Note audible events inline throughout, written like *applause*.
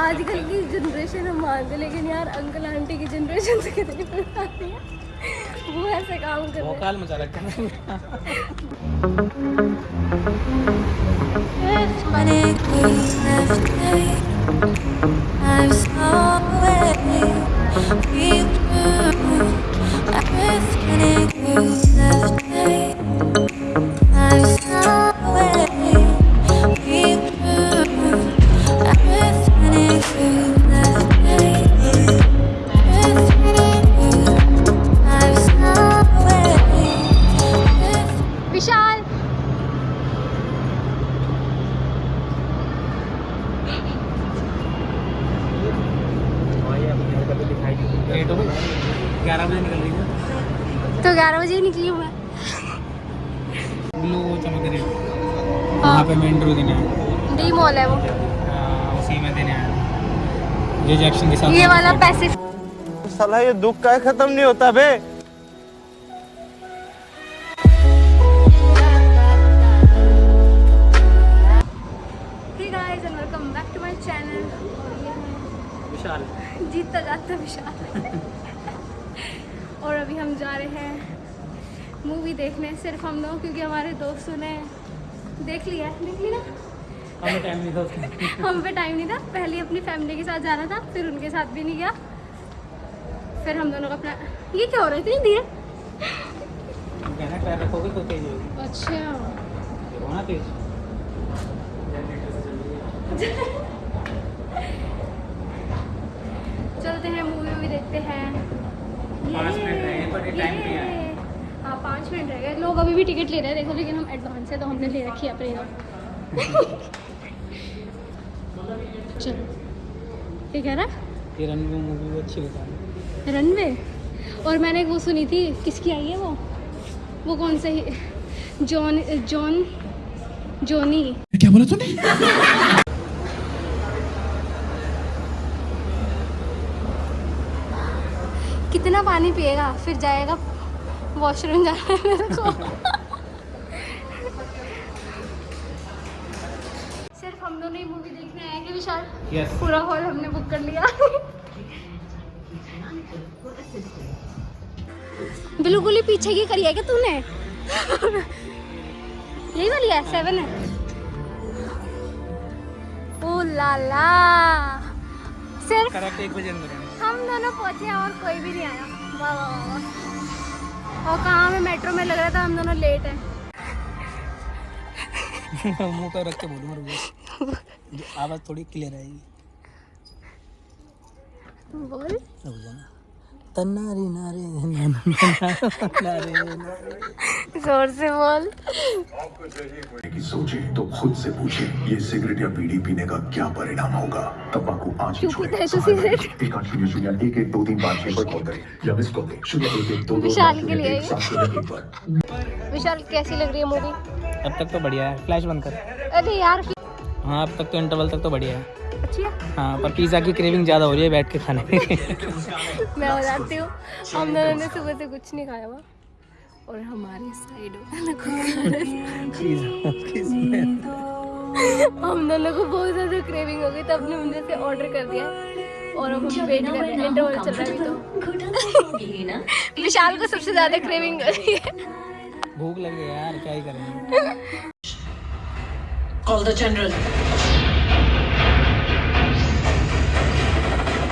आजकल की जनरेशन हम मानते लेकिन यार अंकल आंटी की जनरेशन से कितनी पुरानी है। वो ऐसे काम कर रहे काल मचा रखा है। ग्यारह बजे निकल रही है। तो ग्यारह बजे ही निकली हूँ मैं। ब्लू चमक रही वहाँ पे मैं इंटरव्यू देने आया डी मॉल है वो। हाँ, उसी में देने आया जैक्शन के साथ ये वाला पैसे साला ये दुख का खत्म नहीं होता बे। Hey guys and welcome back to my channel विशाल। जीतता जाता विशाल। और अभी हम जा रहे हैं मूवी देखने सिर्फ़ हम लोग क्योंकि हमारे दोस्तों ने देख लिया देख ली ना हमें टाइम नहीं था *laughs* हम पे टाइम नहीं था। पहले अपनी फैमिली के साथ जाना था फिर उनके साथ भी नहीं गया। फिर हम दोनों का अपना ये क्या हो रहा है? इतनी रखोगे तो तेज होगी। अच्छा। होना तेज। *laughs* चलते हैं मूवी वूवी देखते हैं। पाँच मिनट रह हाँ। पाँच मिनट रह गए। लोग अभी भी टिकट ले रहे हैं देखो लेकिन हम एडवांस है तो हमने ले रखी है अपनी चलो। ये कह रहा? ये रन मूवी भी अच्छी बता रनवे और मैंने वो सुनी थी किसकी आई है वो? वो कौन सा ही जॉन जॉन जॉनी क्या बोला तूने? कितना पानी पिएगा? फिर जाएगा वॉशरूम जाना है मेरे को। सिर्फ़ हम दोनों ही मूवी देखने आए कि विशाल? यस पूरा हॉल हमने बुक कर लिया। बिल्कुल ही पीछे की करी है क्या तूने? यही वाली है सेवन है। ओ ला ला। सिर्फ़ एक बजे अंदर हम दोनों पहुँचे हैं और कोई भी नहीं आया। वाह वाह वाह। और कहाँ हमें मेट्रो में लग रहा था हम दोनों लेट हैं। *laughs* मुँह पे रख के बोलूँ मेरे जो आवाज़ थोड़ी क्लियर आएगी। बोल। रुक जाना। तन्नारी नारे नारे नारे। ज़ोर से बोल। की सोचे तो खुद से पूछे ये सिगरेट या बीड़ी पीने का क्या परिणाम होगा? तंबाकू आज शून्य शून्य एक एक दो तीन पाँच छह पर कॉल करें। या मिस कॉल दें शून्य एक एक दो दो विशाल के लिए। विशाल कैसी लग रही है मूवी अब तक तो बढ़िया है। फ्लैश बंद कर। अरे यार हाँ अब तक तो इंटरवल तक तो बढ़िया है। अच्छी है? हाँ पर पिज़्ज़ा की क्रेविंग ज़्यादा हो रही है बैठ के खाने में। *laughs* मैं हो जाती हूँ हम दोनों ने सुबह से कुछ नहीं खाया हुआ। और हमारे साइड हम दोनों को बहुत ज़्यादा क्रेविंग हो गई तो हमने उनसे से ऑर्डर कर दिया। और अब हम वेट कर रहे हैं इंटरवल चल रहा है अभी तो। विशाल को सबसे ज़्यादा क्रेविंग हो रही है। भूख लगे यार क्या ही करेंगे Call the general.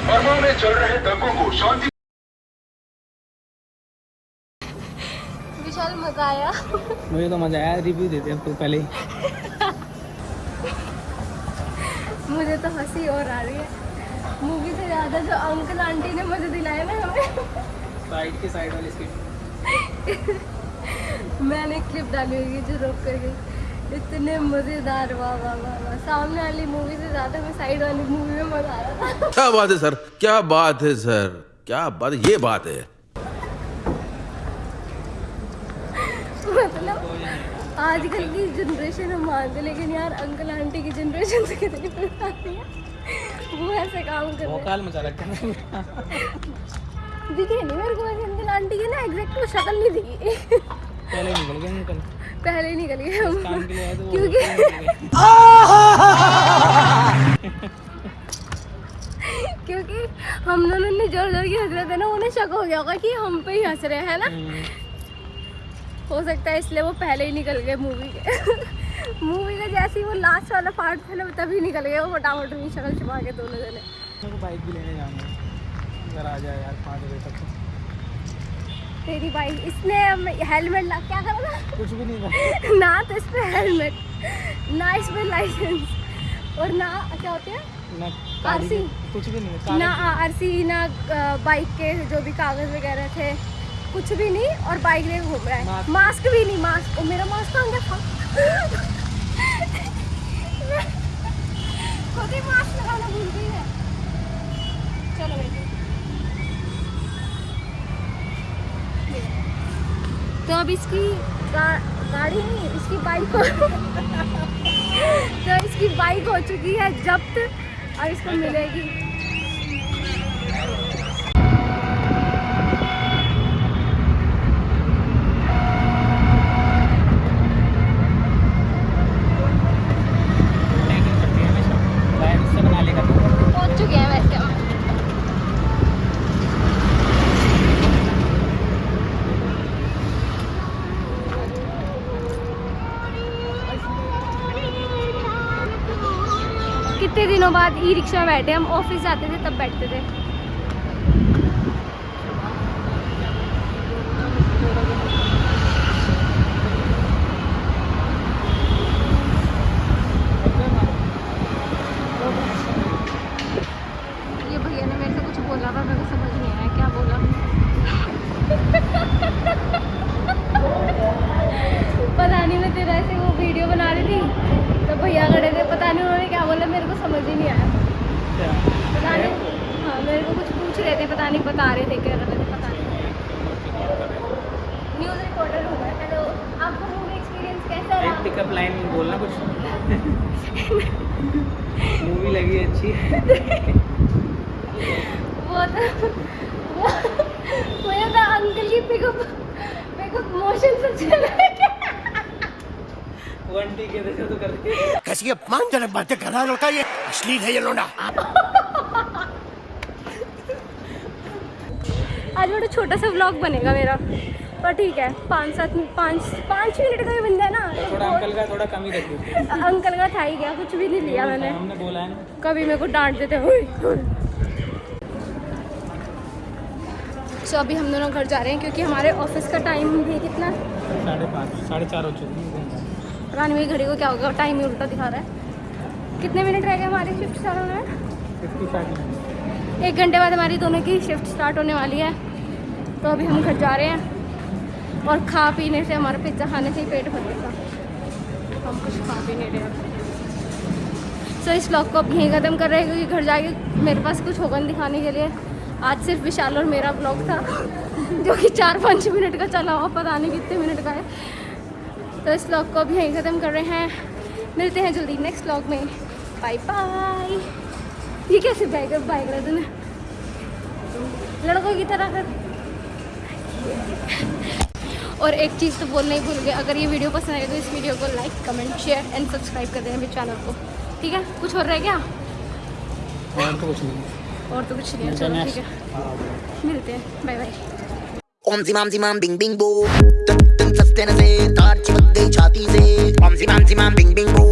बर्मा में चल रहे दंगों को शांति विशाल मज़ा आया। मुझे तो मज़ा आया रिव्यू देते हैं तो पहले मुझे तो हँसी और आ रही है। मूवी से ज़्यादा जो अंकल आंटी ने मुझे दिलाया ना हमें। साइड के साइड वाली सीट मैंने क्लिप डाली हुई है जो रोक कर गई। इतने मज़ेदार वाह वाह वाह वाह। सामने वाली मूवी से ज़्यादा मैं साइड वाली मूवी में मज़ा आ रहा था। क्या बात है सर? क्या बात है सर? क्या बात ये बात है। आजकल की जनरेशन हम मानते लेकिन यार अंकल आंटी की जनरेशन से कितनी पुरानी है। वो ऐसे काम कर रहे काल मचा रखा है दिखे नहीं मेरे को वैसे अंकल आंटी की ना एग्जैक्ट वो शक्ल नहीं दिखी। पहले निकल गए निकल पहले निकल गए हम। काम के लिए आए वो क्योंकि हम दोनों ने ज़ोर ज़ोर की हंस रहे थे ना उन्हें शक हो गया होगा कि हम पे ही हंस रहे हैं ना? हम्म। हो सकता है इसलिए वो पहले ही निकल गए मूवी के। *laughs* मूवी का जैसे ही वो लास्ट वाला पार्ट था ना तभी निकल गए वो फटाफट अपनी शक्ल छुपा के दोनों जने। मेरे को बाइक भी लेने जाना है। अगर आ जाए यार पाँच बजे तक तो। तेरी बाइक इसने हेलमेट ला क्या करा था? कुछ भी नहीं था। *laughs* ना तो इस पे हेलमेट ना इस पे लाइसेंस और ना क्या होते हैं? ना गाड़ी कुछ भी नहीं ना आरसी ना बाइक के जो भी कागज़ वगैरह थे। कुछ भी नहीं और बाइक लेके घूम रहा है। मास्क। भी नहीं मास्क। और मेरा मास्क कहाँ गया? था खुद ही मास्क लगाना भूल गई है। चलो बेटी तो अब इसकी गा, गाड़ी नहीं इसकी बाइक हो *laughs* तो इसकी बाइक हो चुकी है जब्त और इसको मिलेगी लैंडिंग करती है हमेशा लाइन से बना लेगा तो पहुँच चुके हैं वैसे हम कितने दिनों बाद ई रिक्शा बैठे हम ऑफ़िस जाते थे तब बैठते थे ये भैया ने मेरे से कुछ बोला था मेरे को समझ नहीं आया क्या बोला पता नहीं मैं तेरा ऐसे वो वीडियो बना रही थी तो भैया खड़े थे पता नहीं उन्होंने क्या बोला मेरे को समझ ही नहीं आया पता नहीं हाँ मेरे को कुछ पूछ रहे थे पता नहीं बता रहे थे क्या रहे थे पता नहीं। न्यूज़ रिपोर्टर हूँ मैं हेलो आपका मूवी एक्सपीरियंस कैसा एक रहा पिकअप लाइन बोलना कुछ? *laughs* मूवी लगी अच्छी। वो तो वो वो ये था अंकल की पिकअप पिकअप मोशन से चल रहा है वन टी के देखो तो करके। कैसी अपमानजनक बातें कर रहा है लड़का ये? अश्लील है ये लोना *laughs* आज बड़ा छोटा सा व्लॉग बनेगा मेरा। पर ठीक है पाँच सात पाँच पाँच मिनट का ही बन जाए ना थोड़ा अंकल का थोड़ा कम ही अंकल का था ही गया कुछ भी नहीं लिया मैंने। हमने बोला है कभी मेरे को डांट देते हुए सो अभी हम दोनों घर जा रहे हैं क्योंकि हमारे ऑफ़िस का टाइम भी कितना? साढ़े पाँच साढ़े चार हो चुकी है। मेरी घड़ी को क्या होगा? टाइम ही उल्टा दिखा रहा है। कितने मिनट रह गए हमारी शिफ्ट स्टार्ट होने में? एक घंटे बाद हमारी दोनों की शिफ्ट स्टार्ट होने वाली है। तो अभी हम घर जा रहे हैं और खा पीने से हमारा पिज़्ज़ा खाने से ही पेट भर गया हम कुछ खा पी नहीं रहे सो इस ब्लॉग को अब यहीं ख़त्म कर रहे हैं क्योंकि घर जाके मेरे पास कुछ होगा दिखाने के लिए। आज सिर्फ़ विशाल और मेरा ब्लॉग था, *laughs* जो कि चार पाँच मिनट का चला हुआ, पता नहीं कितने मिनट का है। तो इस ब्लॉग को अब यहीं ख़त्म कर रहे हैं। मिलते हैं जल्दी नेक्स्ट ब्लॉग में। बाय बाय ये कैसे रहा तूने लड़कों की तरह कर *laughs* और एक चीज़ तो बोलना ही भूल गए अगर ये वीडियो पसंद आए तो इस वीडियो को like comment share and subscribe कर देना मेरे चैनल को। ठीक है? कुछ और रह गया? और तो कुछ नहीं। और तो कुछ नहीं चलो ठीक है। मिलते हैं बाय बाय ओम जिमाम जिमाम बिंग बिंग बो। तुम तुम सस्ते न से तार चिपक गई छाती से। ओम जिमाम जिमाम बिंग बिंग बो।